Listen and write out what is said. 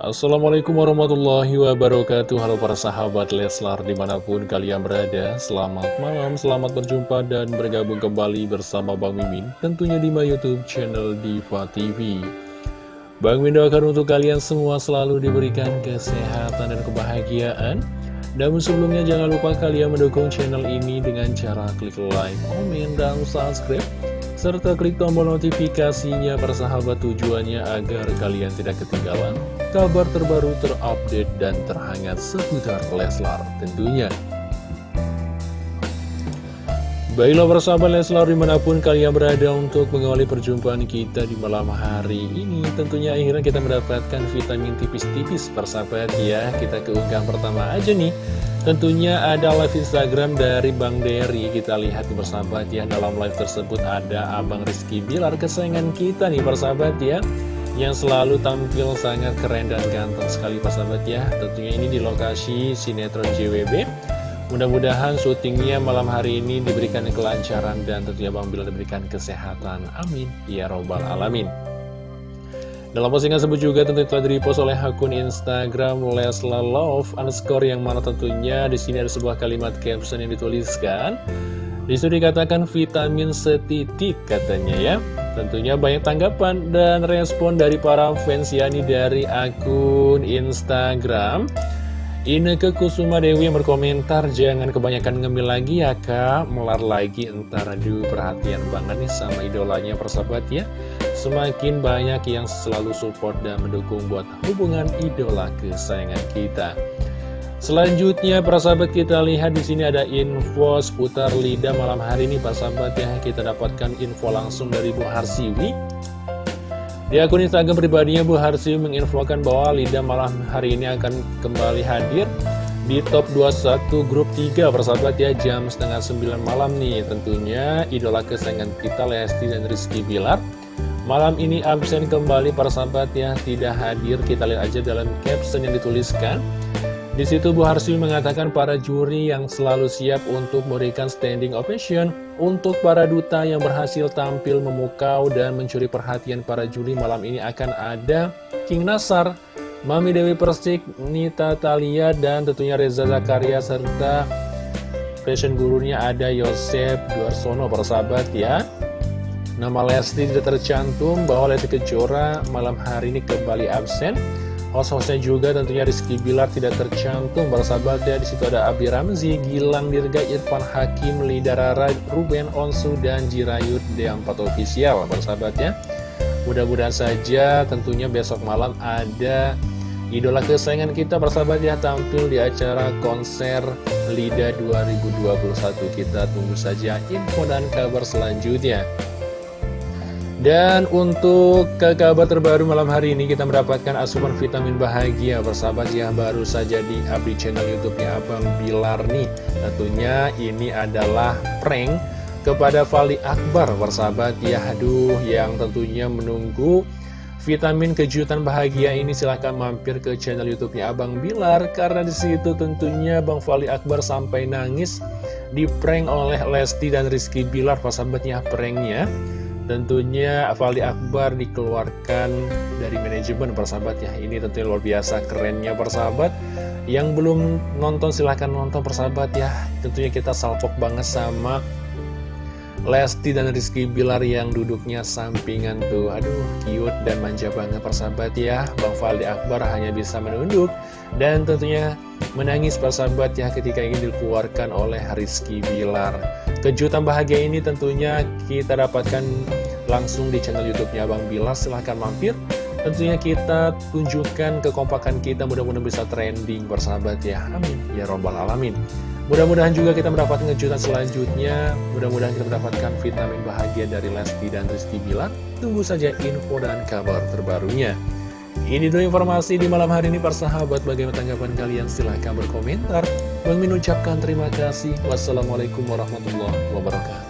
Assalamualaikum warahmatullahi wabarakatuh. Halo para sahabat Leslar di mana pun kalian berada Selamat malam, selamat berjumpa dan bergabung kembali bersama Bang Mimin Tentunya di my youtube channel Diva TV Bang Mimin doakan untuk kalian semua selalu diberikan kesehatan dan kebahagiaan. Namun sebelumnya jangan lupa kalian mendukung channel ini dengan cara klik like, komen, dan subscribe serta klik tombol notifikasinya persahabat tujuannya agar kalian tidak ketinggalan kabar terbaru terupdate dan terhangat seputar Leslar tentunya. Baiklah persahabat Leslar di mana pun kalian berada untuk mengawali perjumpaan kita di malam hari ini. Tentunya akhirnya kita mendapatkan vitamin tipis-tipis persahabat. Ya Kita keunggahan pertama aja nih. Tentunya ada live Instagram dari Bang Derry. Kita lihat persahabat ya. Dalam live tersebut ada Abang Rizky Bilar Kesayangan kita nih persahabat ya. Yang selalu tampil sangat keren dan ganteng sekali persahabat ya. Tentunya ini di lokasi sinetron JWB Mudah-mudahan syutingnya malam hari ini diberikan kelancaran Dan tentunya Bang Bilar diberikan kesehatan Amin Ya Robbal Alamin dalam postingan tersebut juga tentu telah direpost oleh akun Instagram Lesla Love underscore yang mana tentunya di sini ada sebuah kalimat caption yang dituliskan. Di situ dikatakan vitamin setitik katanya ya. Tentunya banyak tanggapan dan respon dari para fans Yani dari akun Instagram. Ineke Kusuma Dewi yang berkomentar Jangan kebanyakan ngemil lagi ya kak. Melar lagi entar. Aduh perhatian banget nih sama idolanya persahabat ya. Semakin banyak yang selalu support dan mendukung buat hubungan idola kesayangan kita. Selanjutnya persahabat kita lihat di sini ada info seputar lidah malam hari ini persahabat ya. Kita dapatkan info langsung dari Bu Harsiwi di akun Instagram pribadinya Bu Harsi menginfokan bahwa Lida malam hari ini akan kembali hadir di top 21 grup 3 persahabat ya jam setengah 9 malam nih. Tentunya idola kesayangan kita Lesti dan Rizky Bilar. Malam ini absen kembali persahabat ya tidak hadir. Kita lihat aja dalam caption yang dituliskan di situ Bu Harswi mengatakan para juri yang selalu siap untuk memberikan standing ovation untuk para duta yang berhasil tampil memukau dan mencuri perhatian para juri malam ini akan ada King Nasar, Mami Dewi Persik, Nita Talia, dan tentunya Reza Zakaria serta fashion gurunya ada Yosef Duarsono persahabat ya. Nama Lesti tidak tercantum bahwa Lesti Kejora malam hari ini kembali absen. Host-hostnya juga tentunya Rizky Bilar tidak tercantum bersahabat ya situ ada Abi Ramzi, Gilang Dirga, Irfan Hakim, Lidarara, Ruben Onsu dan Jirayut D4 Official bersahabat ya. Mudah-mudahan saja tentunya besok malam ada idola kesayangan kita bersahabat ya tampil di acara konser LIDA 2021 kita tunggu saja info dan kabar selanjutnya. Dan untuk ke kabar terbaru malam hari ini kita mendapatkan asupan vitamin bahagia bersahabat ya baru saja di update channel YouTube-nya Abang Bilar nih. Tentunya ini adalah prank kepada Fali Akbar bersahabat. Ya aduh yang tentunya menunggu vitamin kejutan bahagia ini silahkan mampir ke channel YouTube-nya Abang Bilar. Karena di situ tentunya Bang Fali Akbar sampai nangis di prank oleh Lesti dan Rizky Bilar persahabatnya pranknya Tentunya Fali Akbar dikeluarkan dari manajemen persahabat ya. Ini tentunya luar biasa kerennya persahabat. Yang belum nonton silahkan nonton persahabat ya. Tentunya kita salpok banget sama Lesti dan Rizky Bilar yang duduknya sampingan tuh. Aduh cute dan manja banget persahabat ya. Bang Fali Akbar hanya bisa menunduk Dan tentunya menangis persahabat ya ketika ingin dikeluarkan oleh Rizky Bilar. Kejutan bahagia ini tentunya kita dapatkan langsung di channel YouTube-nya Bang Bilar. Silahkan mampir. Tentunya kita tunjukkan kekompakan kita mudah-mudahan bisa trending bersahabat ya. Amin. Ya Robbal Alamin. Mudah-mudahan juga kita mendapatkan kejutan selanjutnya. Mudah-mudahan kita mendapatkan vitamin bahagia dari Lesti dan Rizky Bilar. Tunggu saja info dan kabar terbarunya. Ini dulu informasi di malam hari ini persahabat Bagaimana tanggapan kalian? Silahkan berkomentar Bang Min ucapkan terima kasih Wassalamualaikum warahmatullahi wabarakatuh